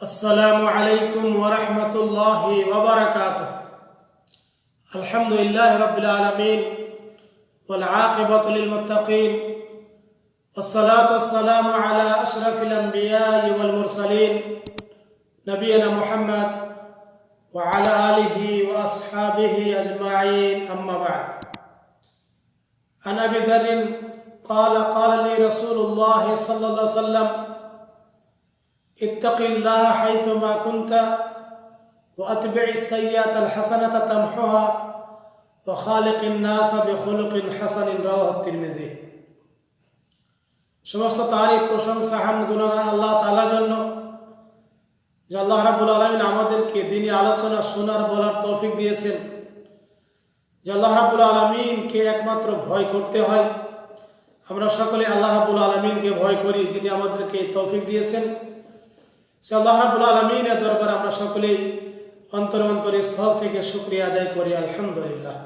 السلام عليكم ورحمة الله وبركاته. الحمد لله رب العالمين والعاقبة للمتقين والصلاة والسلام على أشرف الأنبياء والمرسلين نبينا محمد وعلى آله وأصحابه أجمعين. أما بعد عن أبي ذر قال قال لي رسول الله صلى الله عليه وسلم اتق الله حيثما كنت واتبع السيئات الحسنه تمحها وخالق الناس بخلق حسن رواه الترمذي সমস্ত তারিফ প্রশংসা হামদ গুণগান আল্লাহ তাআলার জন্য যে আল্লাহ রাব্বুল আলামিন আমাদেরকে দিনী আলোচনা শোনার বলার তৌফিক দিয়েছেন যে আল্লাহ রাব্বুল আলামিনকে একমাত্র ভয় করতে হয় আমরা সকলে আল্লাহ রাব্বুল আলামিনকে ভয় করি যিনি আমাদেরকে এই তৌফিক দিয়েছেন সে আল্লাহ রাবুল আলমিনের দরবার আমরা সকলেই অন্তর অন্তর স্থল থেকে শুক্রিয়া আদায় করি, আলহামদুলিল্লাহ।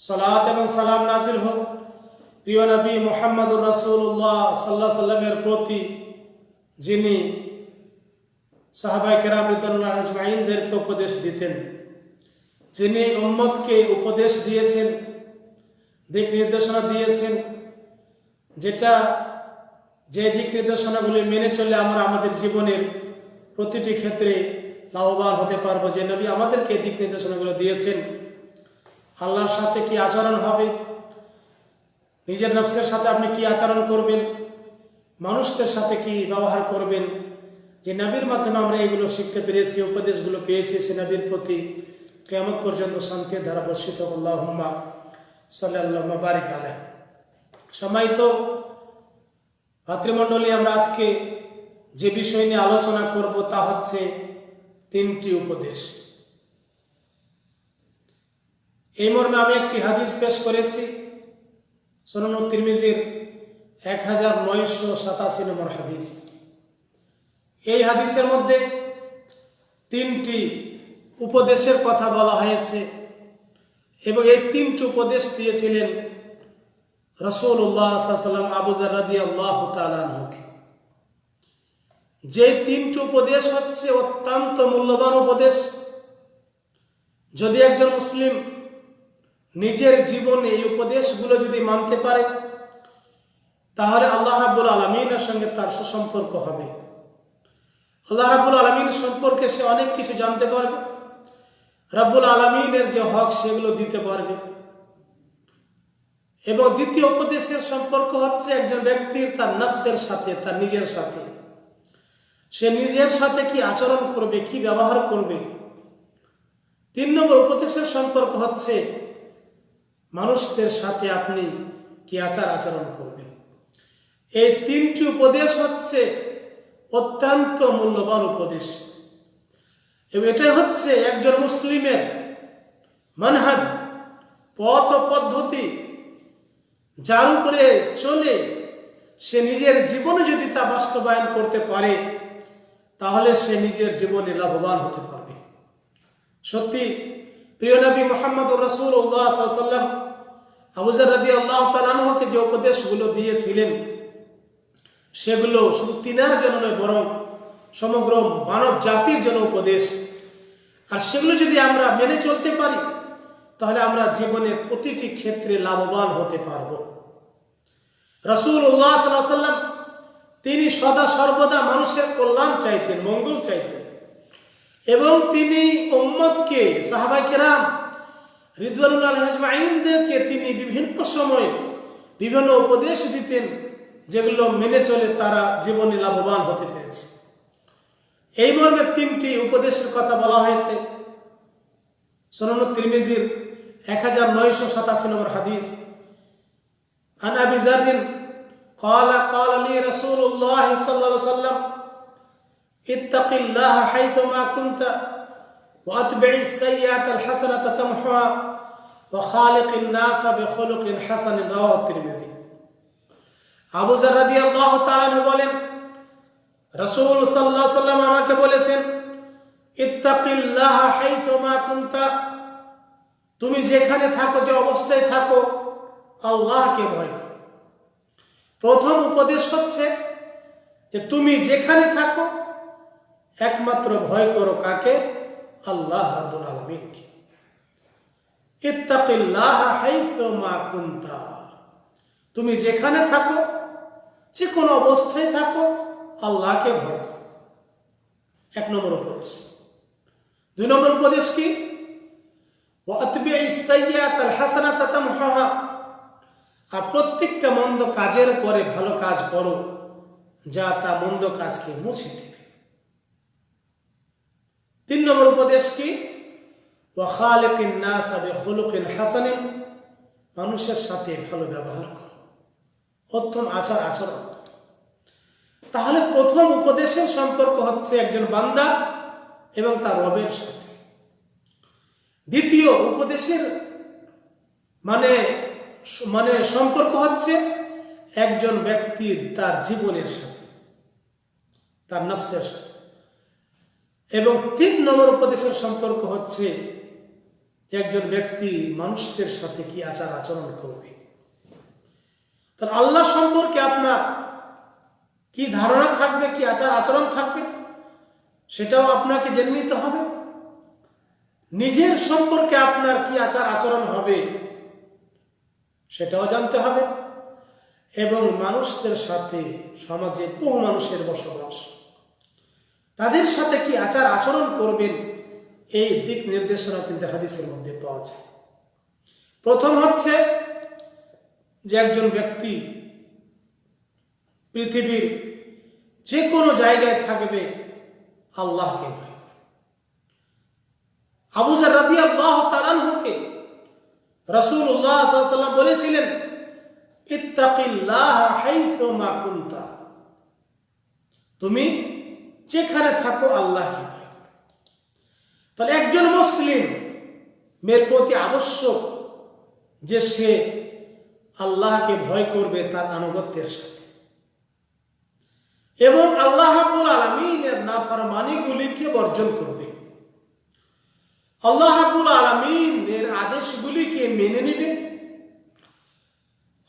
সালাত এবং সালাম নাজিল হোক। প্রিয় নবী মোহাম্মদুর রাসুল্লাহ সাল্লাহ সাল্লামের প্রতি, যিনি সাহাবাই কেরামদেরকে উপদেশ দিতেন, যিনি উম্মতকে উপদেশ দিয়েছেন, দিক নির্দেশনা দিয়েছেন, যেটা যে দিক নির্দেশনাগুলি মেনে চলে আমরা আমাদের জীবনের প্রতিটি ক্ষেত্রে লাভবান হতে পারব। যে নবী আমাদেরকে দিক নির্দেশনাগুলো দিয়েছেন, আল্লাহর সাথে কি আচরণ হবে? নিজের নফসের সাথে আপনি কি আচরণ করবেন? মানুষদের সাথে কি ব্যবহার করবেন? যে নবীর মাধ্যমে আমরা এগুলো শিখতে পেরেছি, উপদেশগুলো পেয়েছি, সে নবীর প্রতি কেমন পর্যন্ত শান্তির ধারা বর্ষিত। আল্লাহ সাল্লাহ বারিক আলহ সময় তো ভাতৃমণ্ডলী, আমরা আজকে যে বিষয় নিয়ে আলোচনা করব তা হচ্ছে তিনটি উপদেশ। এই মর্মে আমি একটি হাদিস পেশ করেছি, সোনান তিরমিজির এক হাজার নয়শো সাতাশি নম্বর হাদিস। এই হাদিসের মধ্যে তিনটি উপদেশের কথা বলা হয়েছে এবং এই তিনটি উপদেশ দিয়েছিলেন রসুল্লাহ সাল্লাম আবুজার রাদি আল্লাহ তালানহকে যে তিনটি উপদেশ হচ্ছে অত্যন্ত মূল্যবান উপদেশ। যদি একজন মুসলিম নিজের জীবনে এই উপদেশগুলো যদি মানতে পারে, তাহলে আল্লাহ রাবুল আলমিনের সঙ্গে তার সুসম্পর্ক হবে। আল্লাহ রাবুল আলমিন সম্পর্কে সে অনেক কিছু জানতে পারবে। রাব্বুল আলমিনের যে হক সেগুলো দিতে পারবে। এবং দ্বিতীয় উপদেশের সম্পর্ক হচ্ছে একজন ব্যক্তির তার নফসের সাথে, তার নিজের সাথে। সে নিজের সাথে কি আচরণ করবে, কি ব্যবহার করবে? তিন নম্বর উপদেশের সম্পর্ক হচ্ছে মানুষদের সাথে আপনি কি আচার আচরণ করবেন? এই তিনটি উপদেশ হচ্ছে অত্যন্ত মূল্যবান উপদেশ। এবং এটাই হচ্ছে একজন মুসলিমের মানহাজ, পথ পদ্ধতি যার উপরে চলে সে নিজের জীবনে যদি তা বাস্তবায়ন করতে পারে, তাহলে সে নিজের জীবনে লাভবান হতে পারবে। সত্যি, প্রিয় নবী মোহাম্মদ রসুল সাল্লাম আবুজার রাদি আল্লাহ তালানহকে যে উপদেশগুলো দিয়েছিলেন, সেগুলো শুধু তিনার জন্য নয়, বরং সমগ্র মানব জাতির জন্য উপদেশ। আর সেগুলো যদি আমরা মেনে চলতে পারি তাহলে আমরা জীবনের প্রতিটি ক্ষেত্রে লাভবান হতে পারব। রসুল উল্লাহ সাল্লাম তিনি সদা সর্বদা মানুষের কল্যাণ চাইতেন, মঙ্গল চাইতেন। এবং তিনি উম্মদকে সাহাবাইকেরাম রিদওয়ানুল আলহাজমাইনদেরকে তিনি বিভিন্ন সময়ে বিভিন্ন উপদেশ দিতেন, যেগুলো মেনে চলে তারা জীবনে লাভবান হতে পেরেছে। এই মর্মে তিনটি উপদেশের কথা বলা হয়েছে। সোনান তিরমিজির এক হাজার নয়শো সাতাশি নম্বর হাদিস عن ابي ذر قال قال لي رسول الله صلى الله عليه وسلم اتق الله حيثما كنت واتبع السيئات الحسنه تمحها وخالق الناس بخلق حسن رواه الترمذي আবু জার রাদিয়াল্লাহু তাআলা বলেন রাসূল সাল্লাল্লাহু আলাইহি সাল্লাম আমাকে বলেছেন ইত্তাকিল্লাহ হাইথুমা কুনতা তুমি যেখানে থাকো, যে অবস্থায় থাকো, আল্লাহকে ভয় করো। প্রথম উপদেশ হচ্ছে যে তুমি যেখানে থাকো, একমাত্র ভয় করো কাকে? আল্লাহ রাব্বুল আলামিনকে। তুমি যেখানে থাকো, যে কোনো অবস্থায় থাকো, আল্লাহকে ভয় করো। এক নম্বর উপদেশ। দুই নম্বর উপদেশ কি? আর প্রত্যেকটা মন্দ কাজের পরে ভালো কাজ করো, যা তা মন্দ কাজকে মুছে দেবে। তিন নম্বর উপদেশ কি? হাসানিন। মানুষের সাথে ভালো ব্যবহার করো। উত্তম আচার আচরণ তাহলে প্রথম উপদেশের সম্পর্ক হচ্ছে একজন বান্দা এবং তার রবের সাথে। দ্বিতীয় উপদেশের মানে মানে সম্পর্ক হচ্ছে একজন ব্যক্তির তার জীবনের সাথে, তার নফসের সাথে। এবং তিন নম্বর উপদেশের সম্পর্ক হচ্ছে একজন ব্যক্তি মানুষদের সাথে কি আচার আচরণ করবে। তার আল্লাহ সম্পর্কে আপনার কি ধারণা থাকবে, কি আচার আচরণ থাকবে, সেটাও আপনাকে জেনে নিতে হবে। নিজের সম্পর্কে আপনার কি আচার আচরণ হবে, সেটাও জানতে হবে। এবং মানুষদের সাথে সমাজে বহু মানুষের বসবাস। তাদের সাথে কি আচার আচরণ করবেন, এই দিক নির্দেশনা কিন্তু হাদিসের মধ্যে পাওয়া যায়। প্রথম হচ্ছে যে একজন ব্যক্তি পৃথিবীর যে কোনো জায়গায় থাকবে আল্লাহকে ভয়। আবুজার রাদি আল্লাহ তালানহুকে রসুল্লাহ সাল্লাম বলেছিলেন তুমি যেখানে থাকো আল্লাহকে তাহলে একজন মুসলিম মেয়ের প্রতি আবশ্যক যে সে আল্লাহকে ভয় করবে তার আনুগত্যের সাথে। এবং আল্লাহ রাবুল আলমিনের নাফরমানিগুলিকে বর্জন করবে। আল্লাহ রাবুল আলমিনের আদেশগুলিকে মেনে নেবে।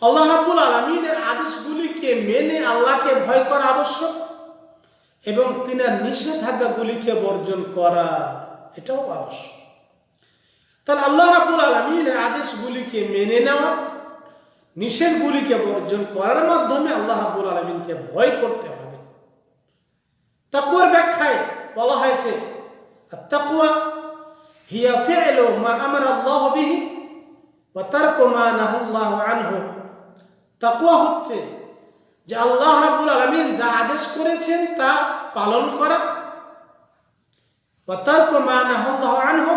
আল্লাহ রাবুল আলমিনের আদেশগুলিকে মেনে আল্লাহকে ভয় করা আবশ্যক এবং তিনার নিষেধাজ্ঞাগুলিকে বর্জন করা, এটাও আবশ্যক। তাহলে আল্লাহ রাবুল আলমিনের আদেশগুলিকে মেনে নেওয়া, নিষেধগুলিকে বর্জন করার মাধ্যমে আল্লাহ রাবুল আলমিনকে ভয় করতে হবে। তাকুয়ার ব্যাখ্যায় বলা হয়েছে তাকুয়া হিয়া ফি'লু মা আমারা আল্লাহ বিহি ওয়া তারকু মা নাহাল্লাহু আনহু। তাকুয়া হচ্ছে যে আল্লাহ রাব্বুল আলামিন যা আদেশ করেছেন তা পালন করা। ওয়া তারকু মা নাহাল্লাহু আনহু,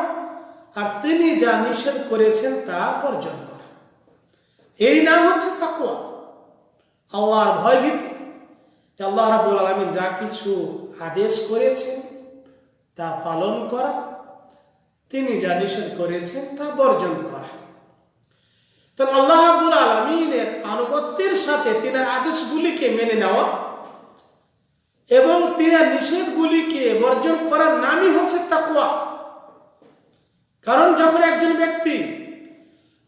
আর তিনি যা নিষেধ করেছেন তা বর্জন করা। এই নাম হচ্ছে তাকুয়া আল্লাহর ভয় ভীতি যে আল্লাহ রাবুল আলমিন যা কিছু আদেশ করেছেন তা পালন করা। তিনি যা নিষেধ করেছেন তা বর্জন করা। তাহলে আল্লাহ রাবুল আলমিনের আনুগত্যের সাথে তিনার আদেশগুলিকে মেনে নেওয়া এবং তিনার নিষেধগুলিকে বর্জন করার নামই হচ্ছে তাকুয়া কারণ যখন একজন ব্যক্তি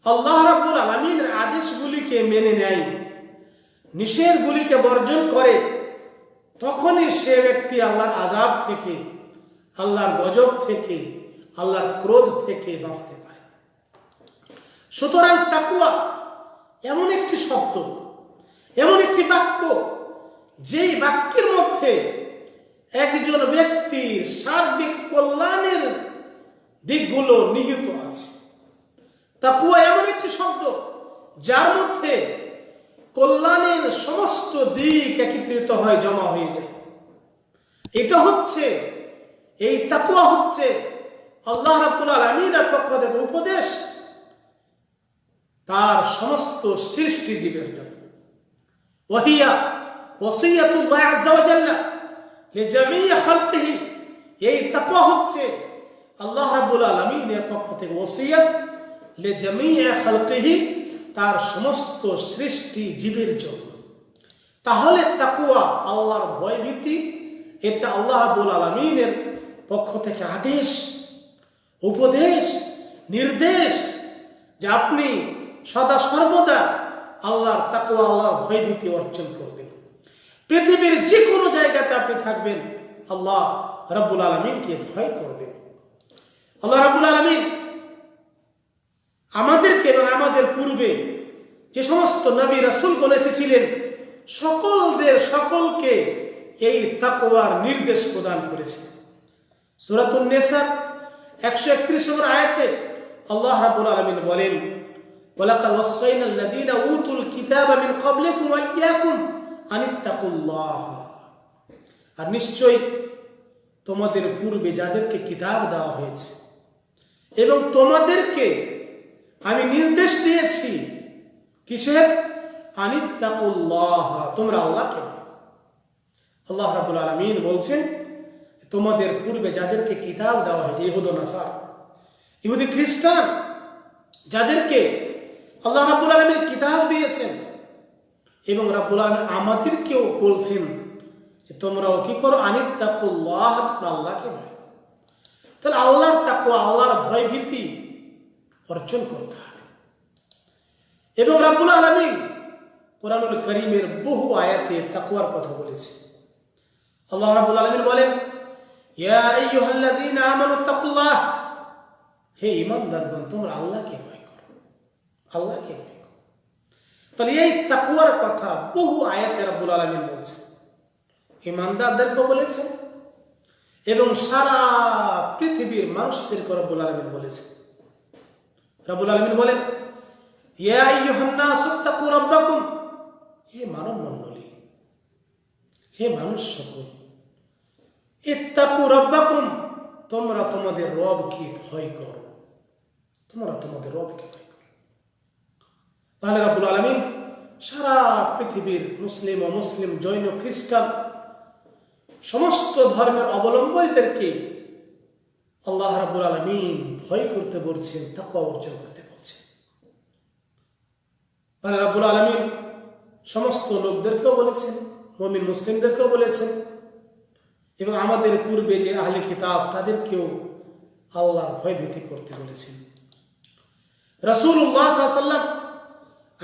আল্লাহ রাবুল আলমিনের আদেশগুলিকে মেনে নেয়, নিষেধগুলিকে বর্জন করে, তখনই সে ব্যক্তি আল্লাহর আজাব থেকে, আল্লাহর গজব থেকে আল্লাহর ক্রোধ থেকে বাঁচতে পারে। সুতরাং তাকুয়া এমন একটি শব্দ, এমন একটি বাক্য, যেই বাক্যের মধ্যে একজন ব্যক্তির সার্বিক কল্যাণের দিকগুলো নিহিত আছে। তাকুয়া এমন একটি শব্দ, যার মধ্যে কল্যাণের সমস্ত দিক একত্রিত হয়, জমা হয়ে যায়। এটা হচ্ছে, এই তাকুয়া হচ্ছে আল্লাহ রাব্বুল আলামিনের পক্ষ থেকে উপদেশ, তার সমস্ত সৃষ্টি জীবের জন্য। ওহিয়া ওসিয়াতুল্লাহ আযজা ওয়া জাল্লা লিজামি খালকিহি। এই তাকওয়া হচ্ছে আল্লাহ রাব্বুল আলামিনের পক্ষ থেকে ওসিয়াত লিজামি খালকিহি, তার সমস্ত সৃষ্টি জীবের জন্য। তাহলে তাকুয়া আল্লাহর ভয় ভীতি এটা আল্লাহ রাব্বুল আলামিনের পক্ষ থেকে আদেশ। উপদেশ, নির্দেশ যে আপনি সদা সর্বদা আল্লাহর তাকুয়া আল্লাহর ভয়ভীতি অর্জন করবেন। পৃথিবীর যে কোনো জায়গাতে আপনি থাকবেন, আল্লাহ রাব্বুল আলমিনকে ভয় করবেন। আল্লাহ রাব্বুল আলমিন আমাদেরকে এবং আমাদের পূর্বে যে সমস্ত নবী রাসুলগণ এসেছিলেন, সকলদের সকলকে এই তাকওয়ার নির্দেশ প্রদান করেছে। সুরাতুন নেসা একশো একত্রিশ নম্বর আয়াতে আল্লাহ রাব্বুল আলামিন বলেন, ওয়ালাকাদ ওয়াসাইনা আল্লাযীনা উতুল কিতাবা মিন ক্বাবলিকুম ওয়া ইয়্যাকুম আনিত্তাকুল্লাহ। আর নিশ্চয়ই তোমাদের পূর্বে যাদেরকে কিতাব দেওয়া হয়েছে এবং তোমাদেরকে আমি নির্দেশ দিয়েছি কিসের? আনিত্তাকুল্লাহ। তোমরা আল্লাহকে। আল্লাহ রাবুল আলমিন বলছেন তোমাদের পূর্বে যাদেরকে কিতাব দেওয়া হয়েছে, ইহুদ, নাসার। ইহুদি খ্রিস্টান যাদেরকে আল্লাহ রাবুল আলমীর কিতাব দিয়েছেন এবং রাবুল আলমিন আমাদেরকেও বলছেন যে, তোমরাও কি করো? আনিত্তাকুল্লাহ, তোমরা আল্লাহকে ভয় তাহলে আল্লাহর তাকুয়া আল্লাহর ভয় ভীতি অর্জন করতে হবে। এবং রাবুল আলমিন কোরআনুল করিমের বহু আয়াতে তাকুয়ার কথা বলেছে আল্লাহ রাব্বুল আলমিন বলেন ইয়া আইয়ুহাল্লাযীনা আমানু তাকুল্লাহ হে ঈমানদারগণ, তোমরা আল্লাহকে ভয় করো। আল্লাহকে ভয় করো। তাহলে এই তাকুয়ার কথা বহু আয়াতে রাব্বুল আলমিন বলছে। ঈমানদারদেরকেও বলেছেন এবং সারা পৃথিবীর মানুষদেরকে রব্বুল আলমিন বলেছেন রব্বুল আলমিন বলেন হে মানব মণ্ডলী হে মানুষ সকল ইত্তাকু রাব্বাকুম, তোমরা তোমাদের রবকে ভয় করো। তোমরা তোমাদের রবকে ভয় করো। তাহলে রাব্বুল আলামিন সারা পৃথিবীর মুসলিম ও মুসলিম জৈন খ্রিস্টান সমস্ত ধর্মের অবলম্বনীদেরকে আল্লাহ রাব্বুল আলামিন ভয় করতে বলছেন, তাকওয়া অর্জন করতে বলছেন। তাহলে রাব্বুল আলামিন সমস্ত লোকদেরকেও বলেছেন, মমিন মুসলিমদেরকেও বলেছেন এবং আমাদের পূর্বে যে আহলে কিতাব, তাদেরকেও আল্লাহর ভয় ভীতি করতে বলেছেন রসুল্লাহ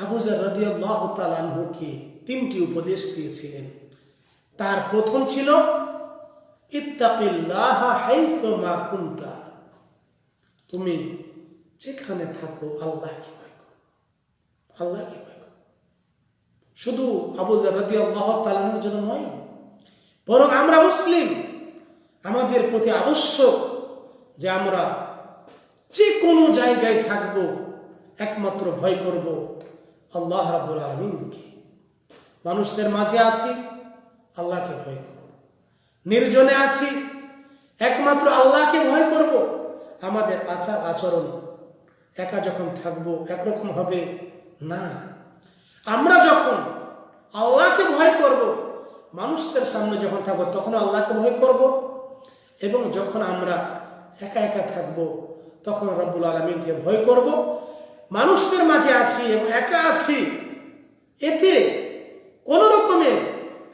আবুজার তালানহুকে তিনটি উপদেশ দিয়েছিলেন। তার প্রথম ছিল তুমি যেখানে থাকো, আল্লাহকে ভয় করো। আল্লাহকে শুধু আবুজার রাদিয়াল্লাহ জন্য নয় বরং আমরা মুসলিম। আমাদের প্রতি আবশ্যক যে আমরা যে কোনো জায়গায় থাকব, একমাত্র ভয় করব আল্লাহ রাব্বুল আলমিনকে। মানুষদের মাঝে আছি, আল্লাহকে ভয় করব। নির্জনে আছি, একমাত্র আল্লাহকে ভয় করব। আমাদের আচার আচরণ একা যখন থাকব, একরকম হবে না। আমরা যখন আল্লাহকে ভয় করব মানুষদের সামনে যখন থাকব, তখন আল্লাহকে ভয় করব এবং যখন আমরা একা একা থাকব, তখন রব্বুল আলমিনকে ভয় করব। মানুষদের মাঝে আছি এবং একা আছি, এতে কোনো রকমের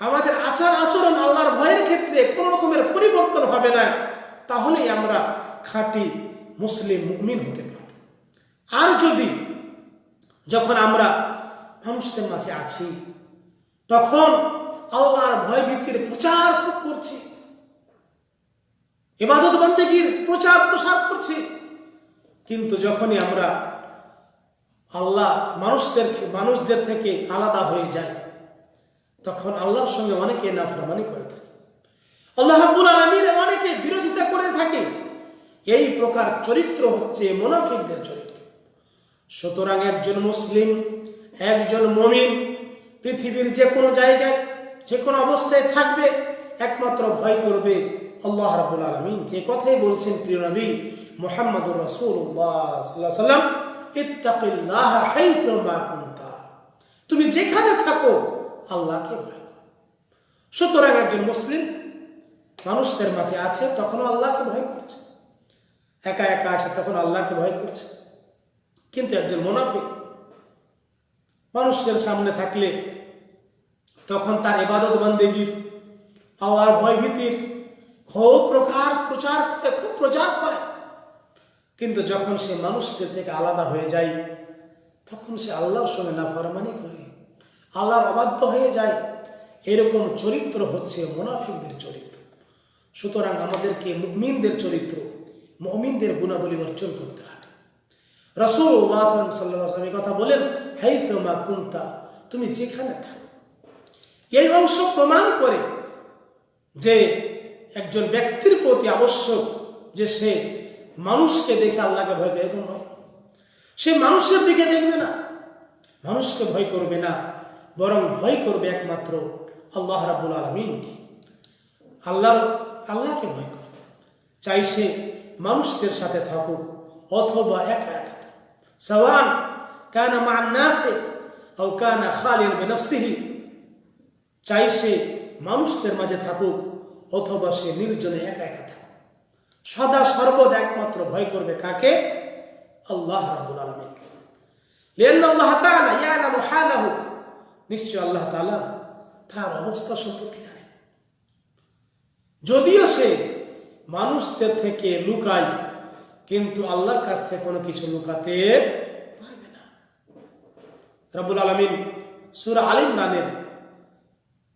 আমাদের আচার আচরণ আল্লাহর ভয়ের ক্ষেত্রে কোনো রকমের পরিবর্তন হবে না, তাহলেই আমরা খাঁটি মুসলিম মুমিন হতে পারব। আর যদি যখন আমরা মানুষদের মাঝে আছি, তখন আল্লাহর ভয় ভীতির প্রচার খুব করছি। এবাদত বন্দেগীর প্রচার প্রসার করছি। কিন্তু যখনই আমরা আল্লাহ মানুষদের মানুষদের থেকে আলাদা হয়ে যায় তখন আল্লাহর সঙ্গে অনেকে নাফরমানি করে থাকে। আল্লাহ রাব্বুল আলামিন অনেকে বিরোধিতা করে থাকে। এই প্রকার চরিত্র হচ্ছে মোনাফিকদের চরিত্র। সুতরাং একজন মুসলিম, একজন মমিন, পৃথিবীর যে কোনো জায়গায় যে কোনো অবস্থায় থাকবে, একমাত্র ভয় করবে আল্লাহ রাবুল আলমিন। এ কথাই বলছেন প্রিয় নবী মোহাম্মদুর রসুল্লাহ সাল্লাম তুমি যেখানে থাকো, আল্লাহকে ভয় সুতরাং একজন মুসলিম মানুষদের মাঝে আছে, তখনও আল্লাহকে ভয় করছে। একা একা আছে তখন আল্লাহকে ভয় করছে। কিন্তু একজন মোনাফিক মানুষদের সামনে থাকলে তখন তার এবাদত বান্দেগীর আওয়ার ভয়ভীতির খুব প্রকার প্রচার করে খুব প্রচার করে। কিন্তু যখন সে মানুষদের থেকে আলাদা হয়ে যায়, তখন সে আল্লাহর সঙ্গে নাফরমানি করে, আল্লাহর অবাধ্য হয়ে যায়। এরকম চরিত্র হচ্ছে মোনাফিকদের চরিত্র। সুতরাং আমাদেরকে মুমিনদের চরিত্র, মুমিনদের গুণাবলী অর্জন করতে হবে। রসুল সাল্লাম কথা বলেন হাই তোমা কুন্তা, তুমি যেখানে থাকো এই অংশ প্রমাণ করে যে একজন ব্যক্তির প্রতি আবশ্যক যে সে মানুষকে দেখে আল্লাহকে ভয় করে, এরকম নয়। সে মানুষের দিকে দেখবে না, মানুষকে ভয় করবে না, বরং ভয় করবে একমাত্র আল্লাহ রাবুল আলমিনকে আল্লাহর, আল্লাহকে ভয় করবে চাই সে মানুষদের সাথে থাকুক, অথবা একা একা থাকুক। সওয়ান কানা মা নাসে ও কানা খালিন বেনফসিহি। চাই সে মানুষদের মাঝে থাকুক অথবা সে নির্জনে একা একা থাকুক। সদা সর্বদা একমাত্র ভয় করবে কাকে? আল্লাহ রাবুল আলমীকে আল্লাহ নিশ্চয় আল্লাহ তালা তার অবস্থা সম্পর্কে জানে। যদিও সে মানুষদের থেকে লুকায়, কিন্তু আল্লাহর কাছ থেকে কোনো কিছু লুকাতে পারবে না। রাবুল আলমিন সুরা আলিম নানের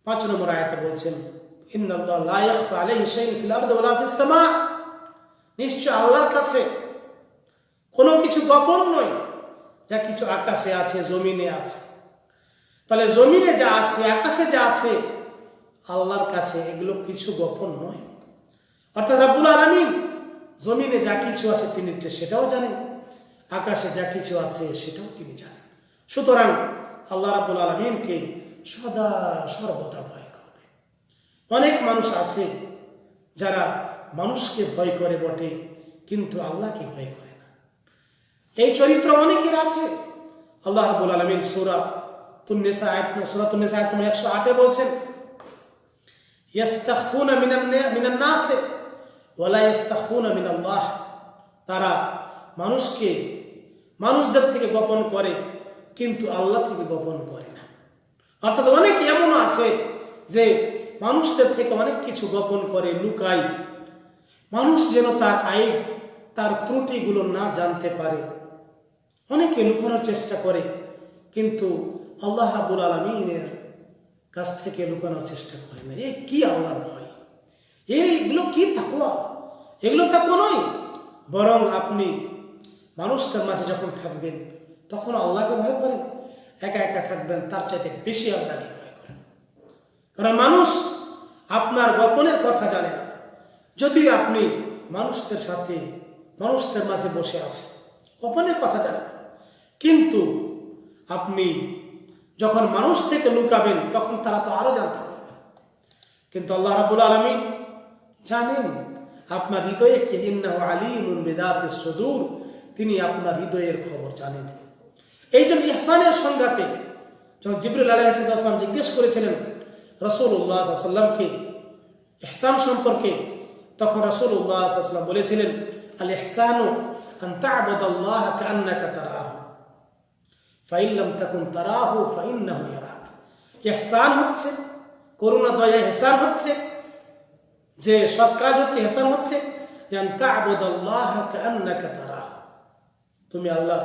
পাঁচ নম্বর আয়াতে বলছেন নিশ্চয় আল্লাহর কাছে কোনো কিছু গোপন নয়, যা কিছু আকাশে আছে, জমিনে আছে। তাহলে জমিনে যা আছে, আকাশে যা আছে, আল্লাহর কাছে এগুলো কিছু গোপন নয়। অর্থাৎ রাব্বুল আলামিন জমিনে যা কিছু আছে তিনি সেটাও জানেন, আকাশে যা কিছু আছে সেটাও তিনি জানেন। সুতরাং আল্লাহ রাব্বুল আলমিনকে সদা সর্বদা ভয় করবে অনেক মানুষ আছে যারা মানুষকে ভয় করে বটে, কিন্তু আল্লাহকে ভয় করে না। এই চরিত্র অনেকের আছে। আল্লাহ রাব্বুল আলামিন সূরা তুন্নিসা আয়াত সূরা তুন্নিসা আয়াত নম্বর 108 এ বলছেন, ইয়াস্তাখফুনা মিনান নাস, ওয়ালা ইয়াস্তাখফুনা মিনাল্লাহ। তারা মানুষকে, মানুষদের থেকে গোপন করে, কিন্তু আল্লাহ থেকে গোপন করে অর্থাৎ অনেক এমন আছে যে মানুষদের থেকে অনেক কিছু গোপন করে, লুকায়। মানুষ যেন তার আয়, তার ত্রুটিগুলো না জানতে পারে। অনেকে লুকানোর চেষ্টা করে, কিন্তু আল্লাহ রাবুল আলমিনের কাছ থেকে লুকানোর চেষ্টা করে না। এ কি আল্লাহর ভয়? এইগুলো কি তাকুয়া এগুলো তাকুয়া নয়। বরং আপনি মানুষদের মাঝে যখন থাকবেন, তখন আল্লাহকে ভয় করেন। একা একা থাকবেন, তার চাইতে বেশি আল্লাহকে ভয় করেন। কারণ মানুষ আপনার গোপনের কথা জানে না। যদিও আপনি মানুষদের সাথে, মানুষদের মাঝে বসে আছে গোপনের কথা জানেন কিন্তু আপনি যখন মানুষ থেকে লুকাবেন, তখন তারা তো আরও জানতে পারবেন কিন্তু আল্লাহ রাবুল আলমী জানেন, আপনার হৃদয়ে কে আলিমুল বেদাতে সদূর, তিনি আপনার হৃদয়ের খবর জানেন। এই জন্য ইহসানের সংজ্ঞাতে যখন জিবরুল আলাইসাল্লাম জিজ্ঞেস করেছিলেন রসুল্লাহ সাল্লামকে ইহসান সম্পর্কে, তখন রসুল্লাহ সাল্লাম বলেছিলেন আল ইহসানু আন তা'বুদাল্লাহ কান্নাকা তারাহু। ফাইল্লাম তাকুন তারাহু ফাইন্নাহু ইয়ারাক। ইহসান হচ্ছে, করুণা, দয়া ইহসান হচ্ছে, যে সৎ কাজ হচ্ছে ইহসান হচ্ছে তুমি আল্লাহ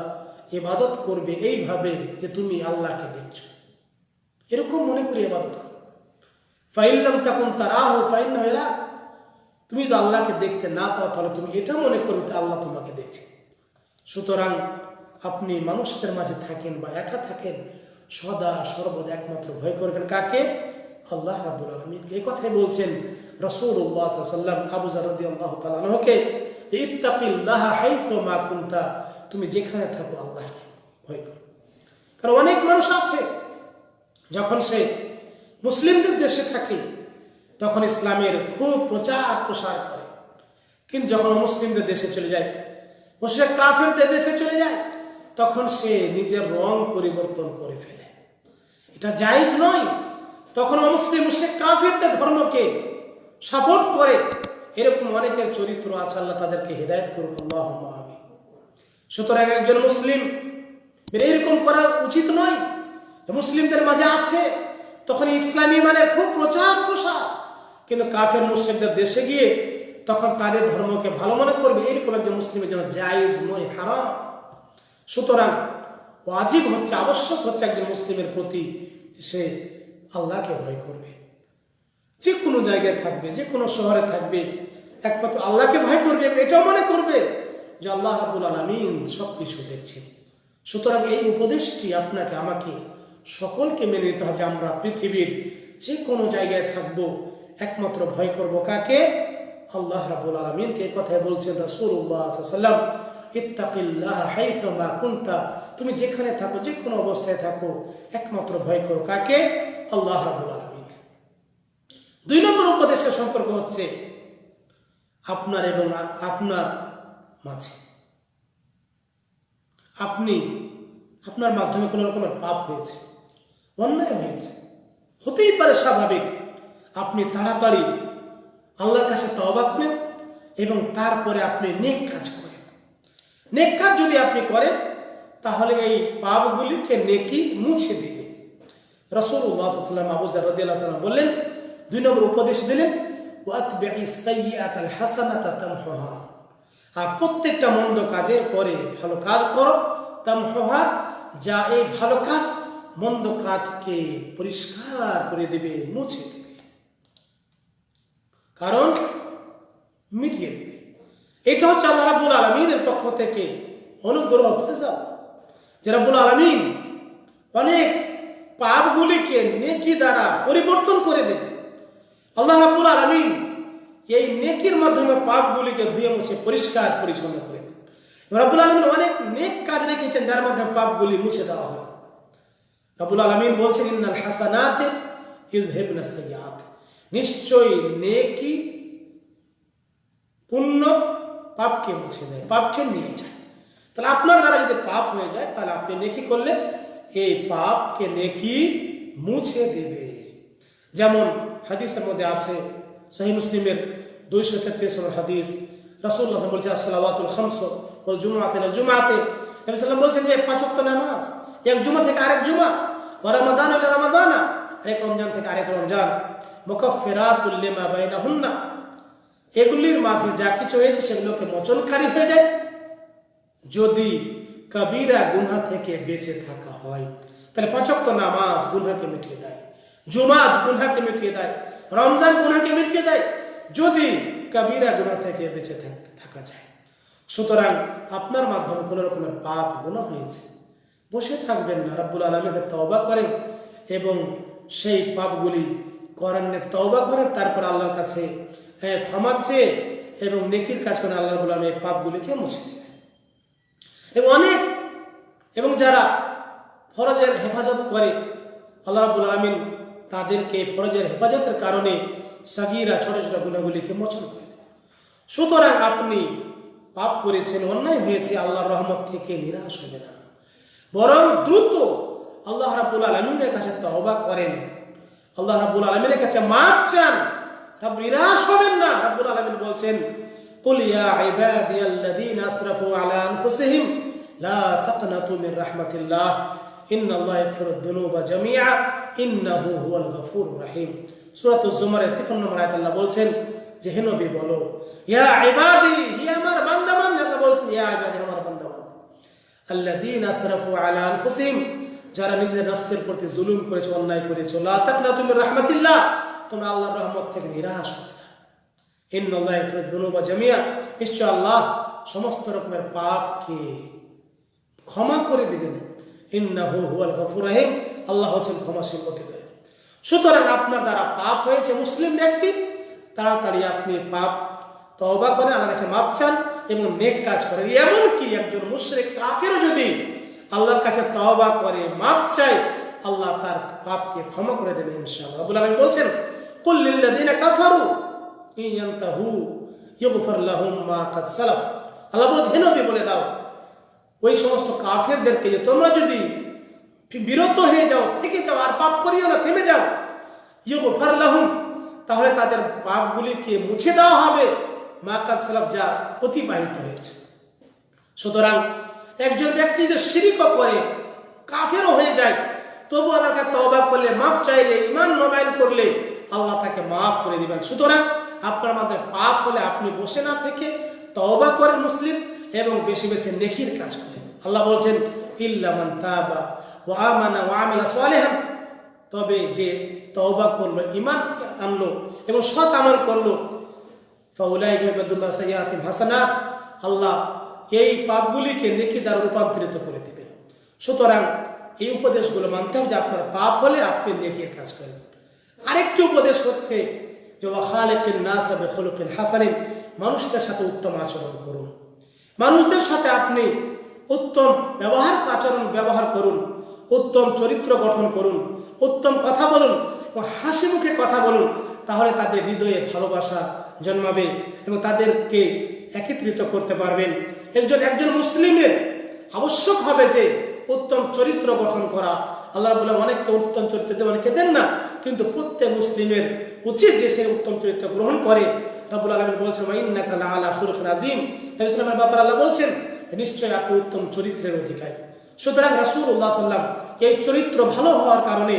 ইবাদত করবে এইভাবে যে তুমি আল্লাহকে দেখছ। এরকম মনে করি ইবাদত করো। ফাইল্লাম তখন তারাহ, ফাইন হইলা তুমি যদি আল্লাহকে দেখতে না পাও, তাহলে তুমি এটা মনে করবে যে আল্লাহ তোমাকে দেখছে। সুতরাং আপনি মানুষদের মাঝে থাকেন বা একা থাকেন, সদা সর্বদা একমাত্র ভয় করবেন। কাকে? আল্লাহ রাবুল আলমিন। এই কথাই বলছেন রসুল্লাহ সাল্লাম আবু জারদি আল্লাহ তালাহকে ইত্তাকিল্লাহ হাইথ মা কুন্তা তুমি যেখানে থাকো আল্লাহকে ভয় করো। কারণ অনেক মানুষ আছে, যখন সে মুসলিমদের দেশে থাকে, তখন ইসলামের খুব প্রচার প্রসার করে। কিন্তু যখন মুসলিমদের দেশে চলে যায়, মুসলিম কাফেরদের দেশে চলে যায়, তখন সে নিজের রং পরিবর্তন করে ফেলে। এটা জায়জ নয়। তখন অমুসলিম মুসলিম কাফেরদের ধর্মকে সাপোর্ট করে। এরকম অনেকের চরিত্র আছে, আল্লাহ তাদেরকে হেদায়ত করুক। আল্লাহ আমি সুতরাং একজন মুসলিম এরকম করা উচিত নয়। মুসলিমদের মাঝে আছে, তখন ইসলামী মানে খুব প্রচার প্রসার। কিন্তু কাফের মুসলিমদের দেশে গিয়ে তখন তাদের ধর্মকে ভালো মনে করবে, এরকম একজন মুসলিমের জন্য জায়েজ নয়, হারাম। সুতরাং ওয়াজিব হচ্ছে, আবশ্যক হচ্ছে একজন মুসলিমের প্রতি সে আল্লাহকে ভয় করবে। যে কোনো জায়গায় থাকবে, যে কোনো শহরে থাকবে, একমাত্র আল্লাহকে ভয় করবে, এটাও মনে করবে। যে আল্লাহ রাবুল আলমিন সব কিছু দেখছেন। সুতরাং এই উপদেশটি আপনাকে, আমাকে, সকলকে মেনে নিতে হবে আমরা পৃথিবীর যে কোনো জায়গায় থাকব, একমাত্র ভয় করব কাকে? আল্লাহ রাবুল আলমিনকে। কথায় বলছেন রসুল্লাহ সাল্লাম ইত্তাকিল্লাহ হাইথামা কুন্তা। তুমি যেখানে থাকো যে কোনো অবস্থায় থাকো, একমাত্র ভয় করো কাকে? আল্লাহ দুই নম্বর উপদেশের সম্পর্ক হচ্ছে, আপনার এবং আপনার মাঝে। আপনি, আপনার মাধ্যমে কোনো রকমের পাপ হয়েছে, অন্যায় হয়েছে, হতেই পারে স্বাভাবিক। আপনি তাড়াতাড়ি আল্লাহর কাছে তওবা করেন এবং তারপরে আপনি নেক কাজ করেন। নেক কাজ যদি আপনি করেন, তাহলে এই পাপগুলিকে নেকি মুছে দিবে। রসুল সাল্লাম আবু জারদিয়াল্লাহ তাআলা বললেন, দুই নম্বর উপদেশ দিলেন সাইয়্যাতাল হাসানাতা তামহুহা। আর প্রত্যেকটা মন্দ কাজের পরে ভালো কাজ করো। তামহুহা যা এই ভালো কাজ, মন্দ কাজকে পরিষ্কার করে দেবে, মুছে দেবে। কারণ মিটিয়ে দেবে। এটা হচ্ছে আল্লাহ রাব্বুল আলমিনের পক্ষ থেকে অনুগ্রহ ফেজা যে রাব্বুল আলমিন অনেক পাপগুলিকে নেকি দ্বারা পরিবর্তন করে দেন। আল্লাহ রাব্বুল আলমিন এই নেকির মাধ্যমে পাপগুলিকে ধুয়ে মুছে পরিষ্কার পরিচ্ছন্ন করে দেন রাব্বুল আলমিন অনেক নেক কাজ রেখেছেন, যার মাধ্যমে পাপগুলি মুছে দেওয়া হয়। রাব্বুল আলমিন বলছেন, ইন্নাল হাসানাতে নিশ্চয়ই নেকি পুণ্য পাপকে মুছে দেয়, পাপকে নিয়ে যায়। তাহলে আপনার দ্বারা যদি পাপ হয়ে যায়, তাহলে আপনি নেকি করলে এই পাপকে নেকি মুছে দেবে। যেমন হাদিসের মধ্যে আছে সহি মুসলিমের দুইশো তেত্রিশ নম্বর হাদিস। রসুল্লাহ বলছে আসসালাওয়াতুল খামস ওল জুমাতে জুমাতে নবী সাল্লাম বলছেন যে পাঁচ ওয়াক্ত নামাজ, এক জুমা থেকে আরেক জুমা। ও রমাদান হলে রমাদানা। আরেক রমজান থেকে আরেক রমজান। মুকাফফিরাতুল লিমা বাইনাহুন্না। এগুলির মাঝে যা কিছু হয়েছে, সেগুলোকে মোচনকারী হয়ে যায়। যদি কবিরা গুনহা থেকে বেঁচে থাকা হয়, তাহলে পাঁচক্ত নামাজ গুনহাকে মিটিয়ে দেয়। জুমাজ গুনহাকে মিটিয়ে দেয়। রমজান গুনহাকে মিটিয়ে দেয়, যদি কবিরা গুনা থেকে বেঁচে থাক- থাকা যায়। সুতরাং আপনার মাধ্যমে কোনো রকমের পাপ গুণা হয়েছে। বসে থাকবেন না, রাব্বুল আলমীকে তওবা করেন এবং সেই পাপগুলি করেন তওবা করেন, তারপর আল্লাহর কাছে ক্ষমা চেয়ে এবং নেকির কাজ করেন আল্লাহ রাব্বুল আলমী এই পাপগুলিকে মুছে এবং অনেক, এবং যারা ফরজের হেফাজত করে, আল্লাহ রাবুল আলমিন তাদেরকে ফরজের হেফাজতের কারণে সাগিরা ছোট ছোট গুণাগুলিকে মোচন করে দেন সুতরাং আপনি পাপ করেছেন অন্যায় হয়েছে আল্লাহর রহমত থেকে নিরাশ হবে না বরং দ্রুত আল্লাহ রাবুল আলমিনের কাছে তহবা করেন আল্লাহ রাবুল আলমিনের কাছে মাপ চান রব নিরাশ হবেন না রাব্বুল আলামিন বলছেন قل يا عبادي الذين اسرفوا على انفسهم لا تقنطوا من رحمة الله বা জামিয়া বলছেন, যে হেনবী বলো আল্লাহ আলা যারা নিজেদের নফসের প্রতি জুলুম করেছে, অন্যায় করেছে, লা তোমরা আল্লাহ রহমত থেকে নিরাশ হবে না। বা জামিয়া নিশ্চয় আল্লাহ সমস্ত রকমের পাপকে ক্ষমা করে দিবেন। ইন্নাহু হুয়াল গফুর রহিম, আল্লাহ হচ্ছেন ক্ষমাশীল দয়ালু। সুতরাং আপনার দ্বারা পাপ হয়েছে মুসলিম ব্যক্তি, তাড়াতাড়ি আপনি পাপ, তওবা করেন, আল্লাহর কাছে মাপ চান এবং নেক কাজ করেন। এমনকি একজন মুশরিক কাফেরও যদি আল্লাহর কাছে তওবা করে, মাপ চায়, আল্লাহ তার পাপকে ক্ষমা করে দেবেন ইনশাআল্লাহ। রাব্বুল আলামিন বলছেন, কুল লিল্লাযিনা কাফারু ইয়ানতাহু ইগফার লাহুম মা কাদ আল্লাহ বলছে হে নবী, বলে দাও ওই সমস্ত কাফেরদেরকে যে তোমরা যদি বিরত হয়ে যাও, থেকে যাও, আর পাপ করিও না, থেমে যাও। ইগফার লাহুম, তাহলে তাদের পাপগুলিকে মুছে দেওয়া হবে। মা কাদ যা অতিবাহিত হয়েছে। সুতরাং একজন ব্যক্তি যদি শিরিকও করে, কাফেরও হয়ে যায় তবু আল্লাহর কাছে তওবা করলে মাপ চাইলে ইমান নবায়ন করলে, আল্লাহ তাকে মাফ করে দিবেন। সুতরাং আপনার মধ্যে পাপ হলে আপনি বসে না থেকে তওবা করেন মুসলিম এবং বেশি বেশি নেকির কাজ করেন আল্লাহ বলছেন ইল্লামান তাবা ওয়া আমানা সালিহান। তবে যে তওবা করল ইমান আনলো এবং সৎ আমল করল হাসানাত, আল্লাহ এই পাপগুলিকে নেকি দ্বারা রূপান্তরিত করে দিবেন। সুতরাং এই উপদেশগুলো মানতে হবে যে আপনার পাপ হলে আপনি নেকির কাজ করেন। আরেকটি উপদেশ হচ্ছে যে ওয়াখালেকিন নাস বেখলুকিন হাসানিন। মানুষদের সাথে উত্তম আচরণ করুন। মানুষদের সাথে আপনি উত্তম ব্যবহার, আচরণ ব্যবহার করুন, উত্তম চরিত্র গঠন করুন, উত্তম কথা বলুন এবং হাসি মুখে কথা বলুন, তাহলে তাদের হৃদয়ে ভালোবাসা জন্মাবে এবং তাদেরকে একত্রিত করতে পারবেন। একজন একজন মুসলিমের আবশ্যক হবে যে উত্তম চরিত্র গঠন করা। আল্লাহ বলে অনেককে উত্তম চরিত্র অনেকে দেন না, কিন্তু প্রত্যেক মুসলিমের উচিত যে সে উত্তম চরিত্র গ্রহণ করে। রব্বুল আলমিন বলছেন ইন্নাকা ব্যাপারে আল্লাহ বলছেন নিশ্চয় আপনি উত্তম চরিত্রের অধিকারী। সুতরাং রাসূলুল্লাহ সাল্লাম এই চরিত্র ভালো হওয়ার কারণে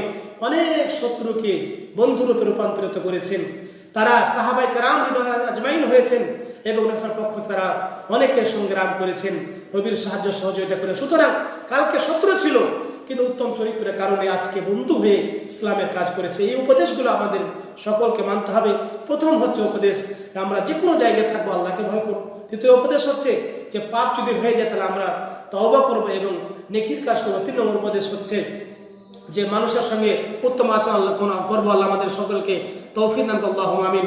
অনেক শত্রুকে বন্ধুরূপে রূপান্তরিত করেছেন। তারা সাহাবাই কারাম আজমাইন হয়েছেন এবং নবীর পক্ষ তারা অনেকে সংগ্রাম করেছেন। নবীর সাহায্য সহযোগিতা করেন সুতরাং কালকে শত্রু ছিল কিন্তু উত্তম চরিত্রের কারণে আজকে বন্ধু হয়ে ইসলামের কাজ করেছে। এই উপদেশগুলো আমাদের সকলকে মানতে হবে। প্রথম হচ্ছে উপদেশ, আমরা যে কোনো জায়গায় থাকব, আল্লাহকে ভয় করব। দ্বিতীয় উপদেশ হচ্ছে যে, পাপ যদি হয়ে যায় তাহলে আমরা তওবা করব এবং নেকির কাজ করব তিন নম্বর উপদেশ হচ্ছে যে, মানুষের সঙ্গে উত্তম আচরণ করব আল্লাহ আমাদের সকলকে। তৌফিক দান আমিন।